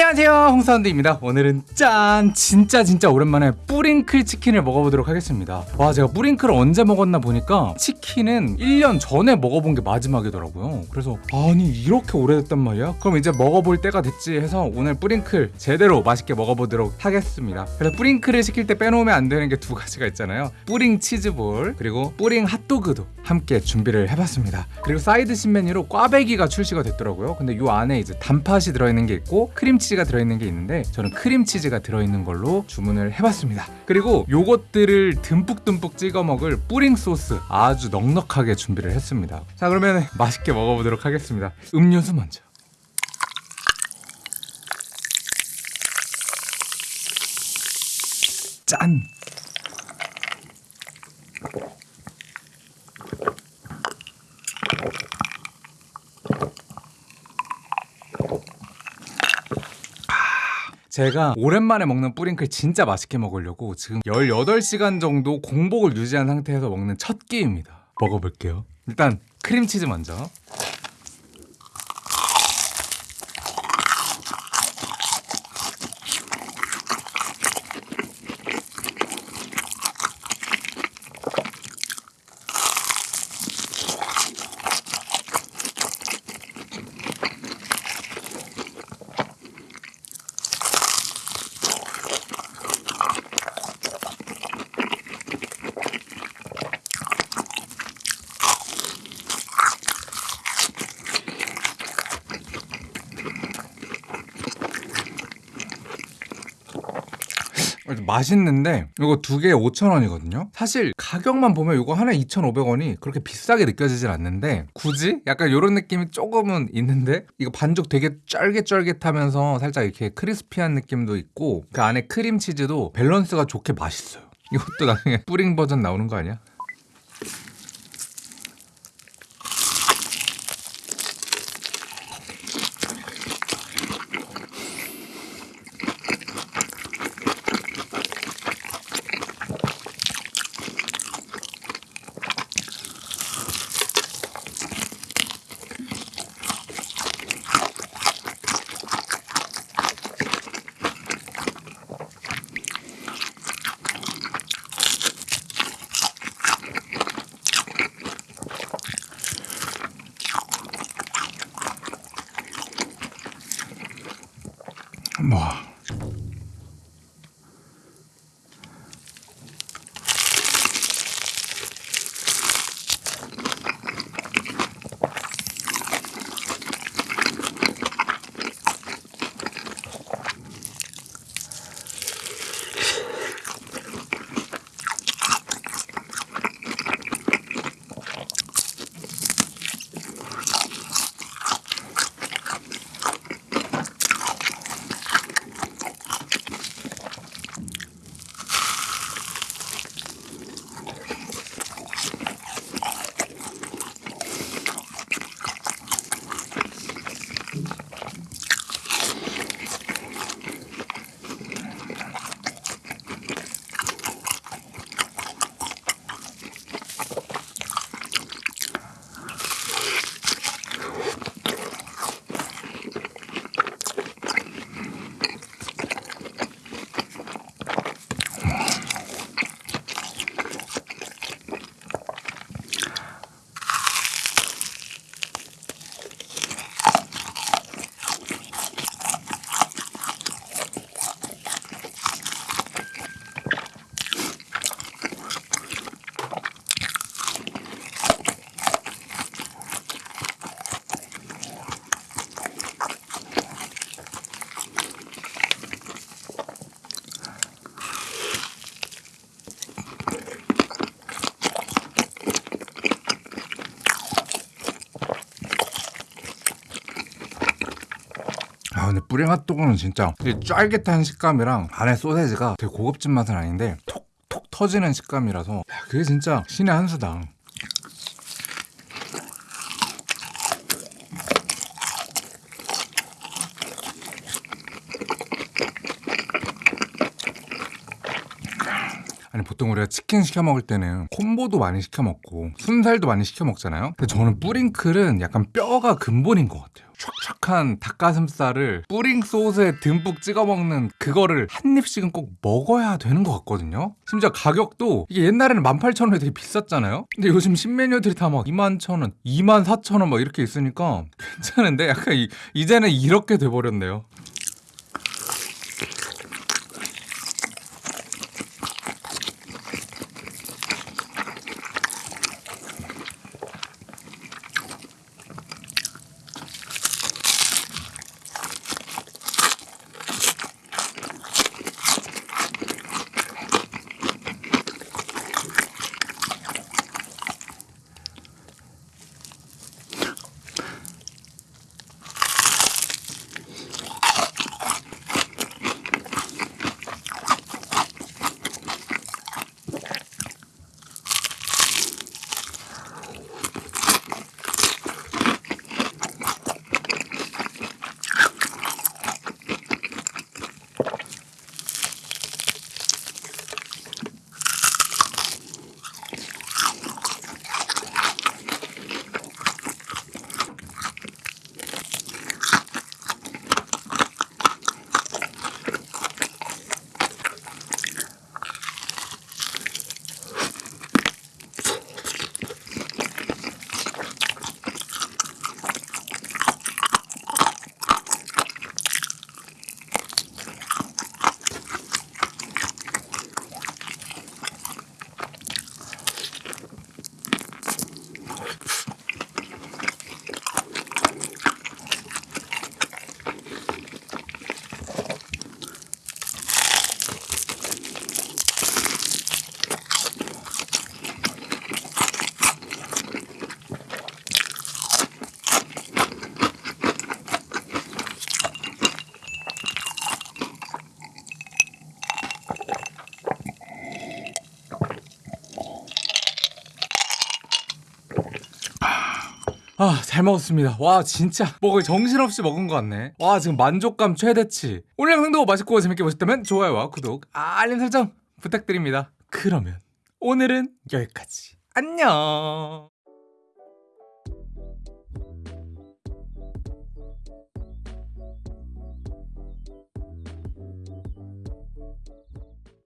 안녕하세요. 홍사운드입니다. 오늘은 짠! 진짜 진짜 오랜만에 뿌링클 치킨을 먹어보도록 하겠습니다. 와 제가 뿌링클을 언제 먹었나 보니까 치킨은 1년 전에 먹어본 게 마지막이더라고요. 그래서 아니 이렇게 오래됐단 말이야? 그럼 이제 먹어볼 때가 됐지 해서 오늘 뿌링클 제대로 맛있게 먹어보도록 하겠습니다. 그래서 뿌링클을 시킬 때 빼놓으면 안 되는 게 두 가지가 있잖아요. 뿌링 치즈볼 그리고 뿌링 핫도그도 함께 준비를 해봤습니다. 그리고 사이드 신메뉴로 꽈배기가 출시가 됐더라고요. 근데 이 안에 이제 단팥이 들어있는 게 있고 크림치즈가 들어있는 게 있는데 저는 크림치즈가 들어있는 걸로 주문을 해봤습니다. 그리고 요것들을 듬뿍듬뿍 찍어 먹을 뿌링 소스 아주 넉넉하게 준비를 했습니다. 자 그러면 맛있게 먹어보도록 하겠습니다. 음료수 먼저. 짠 제가 오랜만에 먹는 뿌링클 진짜 맛있게 먹으려고 지금 18시간 정도 공복을 유지한 상태에서 먹는 첫 끼입니다. 먹어볼게요. 일단 크림치즈 먼저. 맛있는데 이거 두 개에 5,000원이거든요 사실 가격만 보면 이거 하나에 2,500원이 그렇게 비싸게 느껴지진 않는데 굳이? 약간 이런 느낌이 조금은 있는데 이거 반죽 되게 쫄깃쫄깃하면서 살짝 이렇게 크리스피한 느낌도 있고 그 안에 크림치즈도 밸런스가 좋게 맛있어요 이것도 나중에 뿌링 버전 나오는 거 아니야? 뭐 근데 뿌링 핫도그는 진짜 되게 쫄깃한 식감이랑 안에 소세지가 되게 고급진 맛은 아닌데 톡톡 터지는 식감이라서 야, 그게 진짜 신의 한 수다. 아니 보통 우리가 치킨 시켜 먹을 때는 콤보도 많이 시켜 먹고 순살도 많이 시켜 먹잖아요. 근데 저는 뿌링클은 약간 뼈가 근본인 것 같아요 촥촥한 닭가슴살을 뿌링 소스에 듬뿍 찍어 먹는 그거를 한 입씩은 꼭 먹어야 되는 것 같거든요. 심지어 가격도 이게 옛날에는 18,000원이 되게 비쌌잖아요. 근데 요즘 신메뉴들이 다 막 21,000원, 24,000원 막 이렇게 있으니까 괜찮은데 약간 이, 이제는 이렇게 돼버렸네요. 아, 잘 먹었습니다. 와, 진짜. 뭐 거의 정신없이 먹은 것 같네. 와, 지금 만족감 최대치. 오늘 영상도 맛있고 재밌게 보셨다면 좋아요와 구독, 알림 설정 부탁드립니다. 그러면 오늘은 여기까지. 안녕.